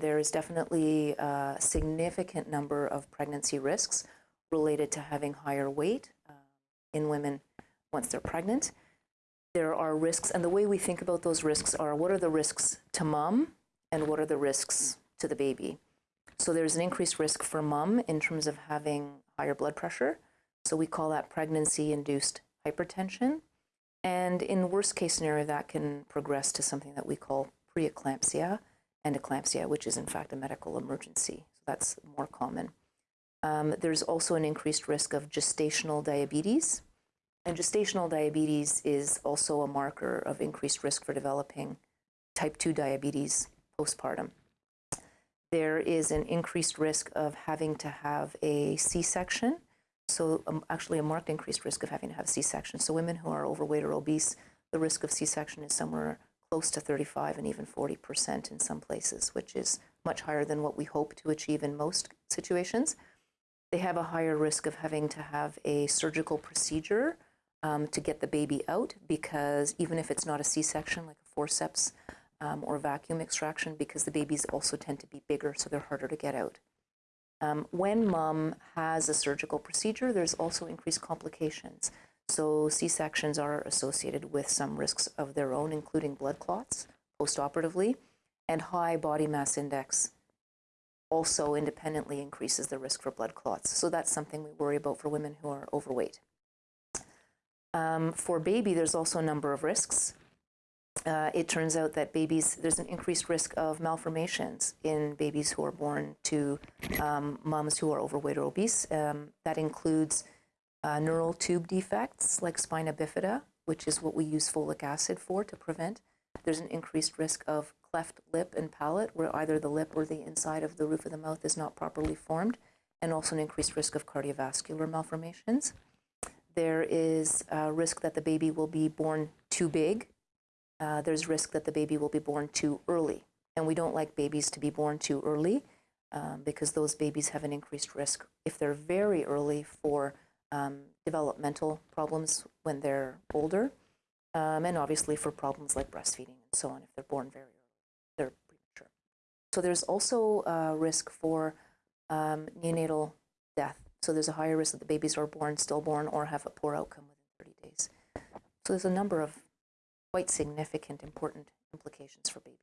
There is definitely a significant number of pregnancy risks related to having higher weight uh, in women once they're pregnant. There are risks, and the way we think about those risks are what are the risks to mom and what are the risks to the baby. So there's an increased risk for mom in terms of having higher blood pressure. So we call that pregnancy induced hypertension. And in worst case scenario, that can progress to something that we call preeclampsia and eclampsia, which is in fact a medical emergency. So that's more common. Um, there's also an increased risk of gestational diabetes. And gestational diabetes is also a marker of increased risk for developing type 2 diabetes postpartum. There is an increased risk of having to have a C-section. So um, actually a marked increased risk of having to have a C-section. So women who are overweight or obese, the risk of C-section is somewhere close to 35 and even 40% in some places, which is much higher than what we hope to achieve in most situations. They have a higher risk of having to have a surgical procedure um, to get the baby out because even if it's not a C-section, like a forceps um, or vacuum extraction, because the babies also tend to be bigger, so they're harder to get out. Um, when mom has a surgical procedure, there's also increased complications. So C-sections are associated with some risks of their own, including blood clots postoperatively, and high body mass index also independently increases the risk for blood clots. So that's something we worry about for women who are overweight. Um, for baby, there's also a number of risks. Uh, it turns out that babies, there's an increased risk of malformations in babies who are born to um, moms who are overweight or obese. Um, that includes uh, neural tube defects like spina bifida, which is what we use folic acid for to prevent. There's an increased risk of cleft lip and palate, where either the lip or the inside of the roof of the mouth is not properly formed, and also an increased risk of cardiovascular malformations. There is a risk that the baby will be born too big. Uh, there's risk that the baby will be born too early. And we don't like babies to be born too early um, because those babies have an increased risk if they're very early for um, developmental problems when they're older, um, and obviously for problems like breastfeeding and so on if they're born very early, they're premature. So there's also a risk for um, neonatal death. So there's a higher risk that the babies are born stillborn or have a poor outcome within 30 days. So there's a number of quite significant, important implications for babies.